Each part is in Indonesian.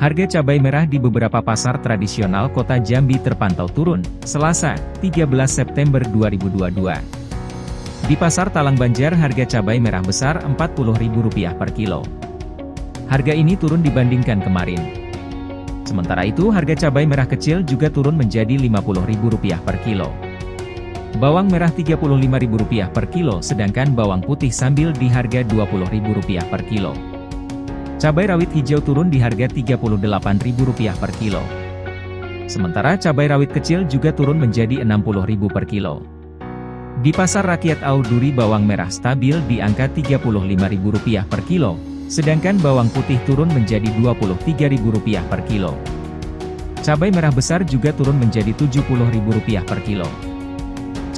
Harga cabai merah di beberapa pasar tradisional kota Jambi terpantau turun, Selasa, 13 September 2022. Di Pasar Talang Banjar harga cabai merah besar Rp40.000 per kilo. Harga ini turun dibandingkan kemarin. Sementara itu harga cabai merah kecil juga turun menjadi Rp50.000 per kilo. Bawang merah Rp35.000 per kilo sedangkan bawang putih sambil di harga Rp20.000 per kilo. Cabai rawit hijau turun di harga Rp38.000 per kilo. Sementara cabai rawit kecil juga turun menjadi Rp60.000 per kilo. Di pasar rakyat Auduri bawang merah stabil di angka Rp35.000 per kilo, sedangkan bawang putih turun menjadi Rp23.000 per kilo. Cabai merah besar juga turun menjadi Rp70.000 per kilo.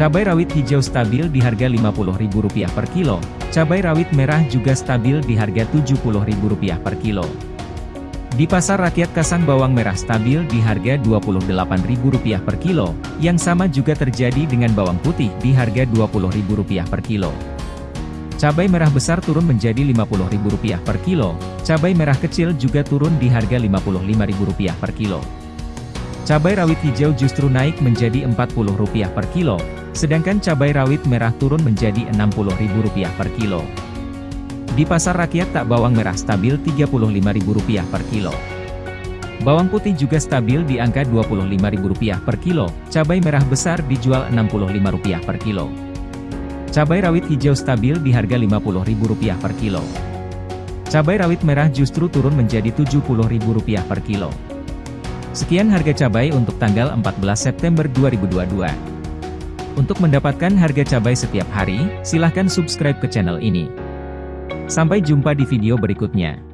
Cabai rawit hijau stabil di harga Rp50.000 per kilo, cabai rawit merah juga stabil di harga Rp70.000 per kilo. Di pasar rakyat Kasang bawang merah stabil di harga Rp28.000 per kilo, yang sama juga terjadi dengan bawang putih di harga Rp20.000 per kilo. Cabai merah besar turun menjadi Rp50.000 per kilo, cabai merah kecil juga turun di harga Rp55.000 per kilo. Cabai rawit hijau justru naik menjadi Rp40 per kilo, sedangkan cabai rawit merah turun menjadi Rp60.000 per kilo. Di pasar rakyat tak bawang merah stabil Rp35.000 per kilo. Bawang putih juga stabil di angka Rp25.000 per kilo, cabai merah besar dijual Rp65 per kilo. Cabai rawit hijau stabil di harga Rp50.000 per kilo. Cabai rawit merah justru turun menjadi Rp70.000 per kilo. Sekian harga cabai untuk tanggal 14 September 2022. Untuk mendapatkan harga cabai setiap hari, silahkan subscribe ke channel ini. Sampai jumpa di video berikutnya.